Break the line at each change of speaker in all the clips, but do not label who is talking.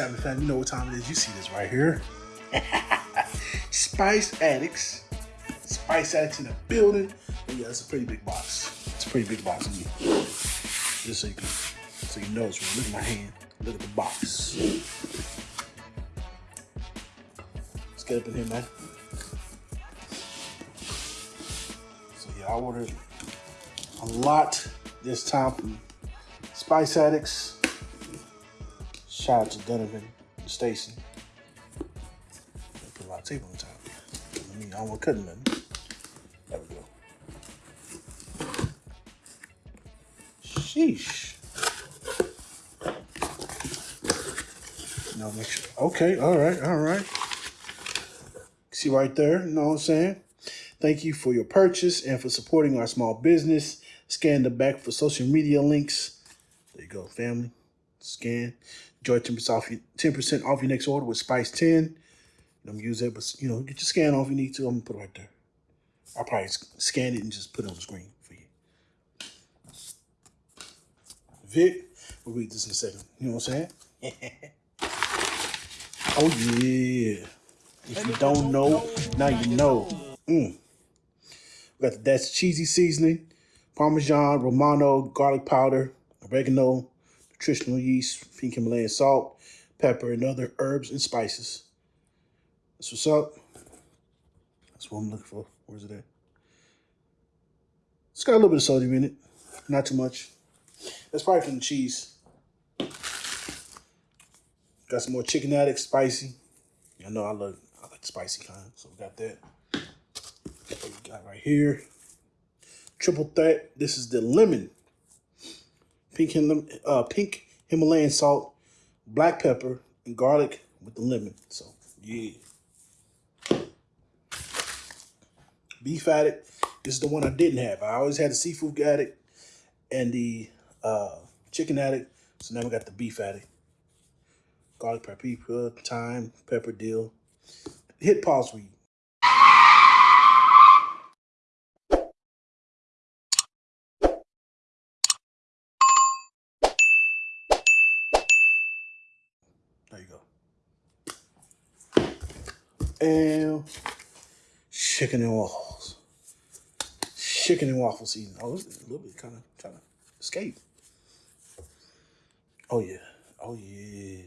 You know what time it is. You see this right here. Spice Addicts. Spice Addicts in the building. And yeah, it's a pretty big box. It's a pretty big box. Just so you can, so you know it's real. Look at my hand. Look at the box. Let's get up in here, man. So yeah, I ordered a lot this time from Spice Addicts. Shout out to Donovan and Stacy. Put a lot of tape on the top. I mean, I don't want to cut nothing. There we go. Sheesh. No, make sure. Okay, all right, all right. See right there, you know what I'm saying? Thank you for your purchase and for supporting our small business. Scan the back for social media links. There you go, family. Scan. Enjoy 10% off, your, 10% off your next order with Spice 10. I'm use it, but you know, get your scan off if you need to. I'm gonna put it right there. I'll probably scan it and just put it on the screen for you. Vic, we'll read this in a second. You know what I'm saying? oh yeah. If you don't know, now you know. Mm. We got the That's Cheesy Seasoning, Parmesan, Romano, garlic powder, oregano, nutritional yeast, pink Himalayan salt, pepper, and other herbs and spices. That's what's up. That's what I'm looking for. Where's it at? It's got a little bit of sodium in it. Not too much. That's probably from the cheese. Got some more chicken addict spicy. I know I love I like spicy kind. So we got that. What we got right here. Triple threat. This is the lemon. Pink, uh, pink Himalayan salt, black pepper, and garlic with the lemon. So, yeah. Beef addict. This is the one I didn't have. I always had the seafood addict and the uh, chicken addict. So now we got the beef addict. Garlic, paprika, thyme, pepper, dill. Hit pause weed. There you go. And chicken and waffles. Chicken and waffle season. Oh, it's a little bit kind of trying to escape. Oh yeah. Oh yeah.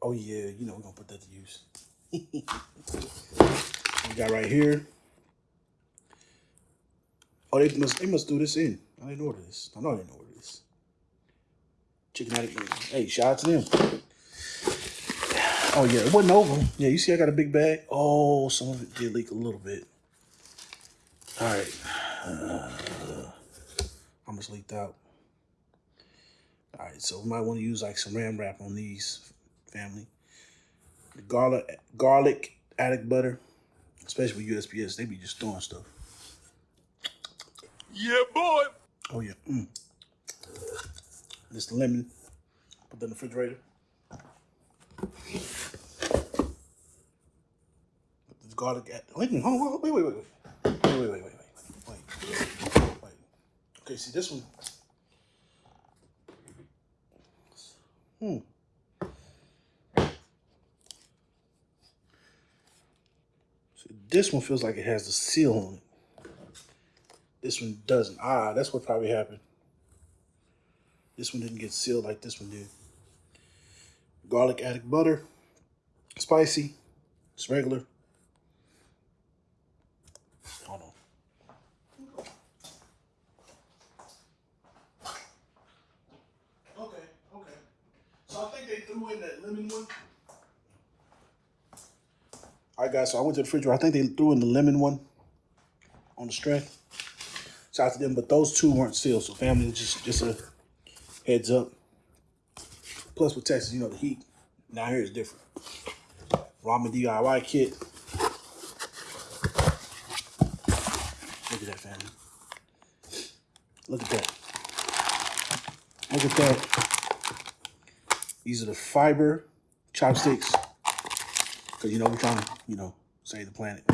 Oh yeah. You know we're gonna put that to use. we got right here. Oh, they must they must do this in. I didn't order this. I know I didn't order this. Chicken addict. Hey, shout out to them. Oh yeah, it wasn't over. Yeah, you see I got a big bag. Oh, some of it did leak a little bit. All right. Uh, how much leaked out? All right, so we might want to use like some ram wrap on these, family. The garlic, garlic addict butter, especially with USPS, they be just throwing stuff.
Yeah, boy.
Oh yeah. Mm. This lemon, put that in the refrigerator. Garlic. Wait a minute. Hold on. Wait, wait, wait, wait. Wait, wait, wait, wait, wait. Wait. Wait. Okay, see this one. Hmm. See, this one feels like it has the seal on it. This one doesn't. Ah, that's what probably happened. This one didn't get sealed like this one did. Garlic addict butter. Spicy. It's regular. All right, guys, so I went to the refrigerator. I think they threw in the lemon one on the strength. Shout out to them, but those two weren't sealed. So family, just just a heads up. Plus with Texas, you know, the heat now here is different. Ramen DIY kit. Look at that, family. Look at that. Look at that. These are the fiber chopsticks. Because, you know, we're trying to, you know, save the planet.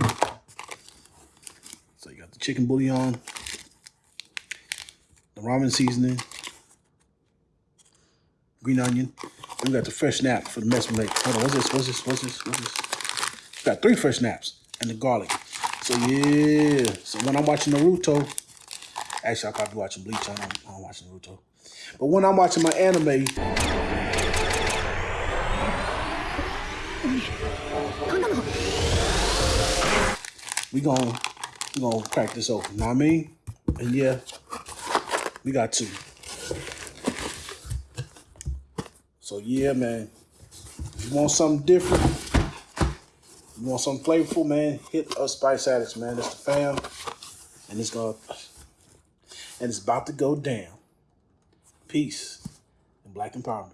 So you got the chicken bouillon, the ramen seasoning, green onion. We got the fresh snap for the mess we make. Hold on, what's this? What's this? What's this? What's this? We got three fresh snaps and the garlic. So yeah. So when I'm watching Naruto, actually I'll probably be watching Bleach. I don't, I don't watch Naruto. But when I'm watching my anime, we gon' we gonna crack this open. Know what I mean? And yeah, we got two. So yeah, man. If you want something different, you want something flavorful, man, hit us Spice Addicts, man. That's the fam. And it's gonna and it's about to go down. Peace and black empowerment.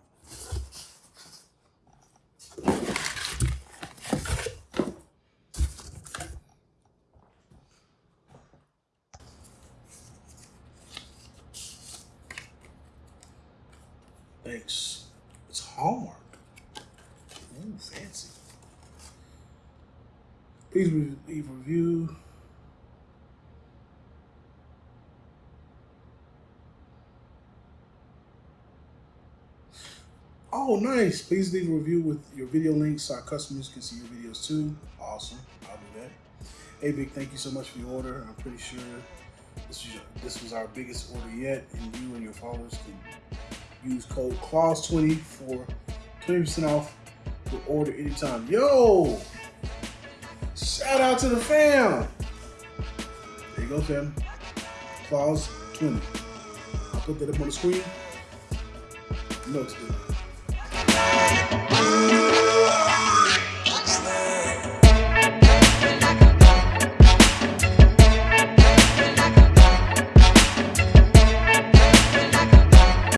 Thanks. It's Hallmark. Ooh, fancy. Please leave a review. Oh, nice. Please leave a review with your video links so our customers can see your videos too. Awesome. I'll do that. Hey, Big, thank you so much for your order. I'm pretty sure this was, this was our biggest order yet, and you and your followers can use code CLAUSE20 for 20% off your order anytime. Yo! Shout out to the fam! There you go, fam. Clause20. I'll put that up on the screen. You know what to do.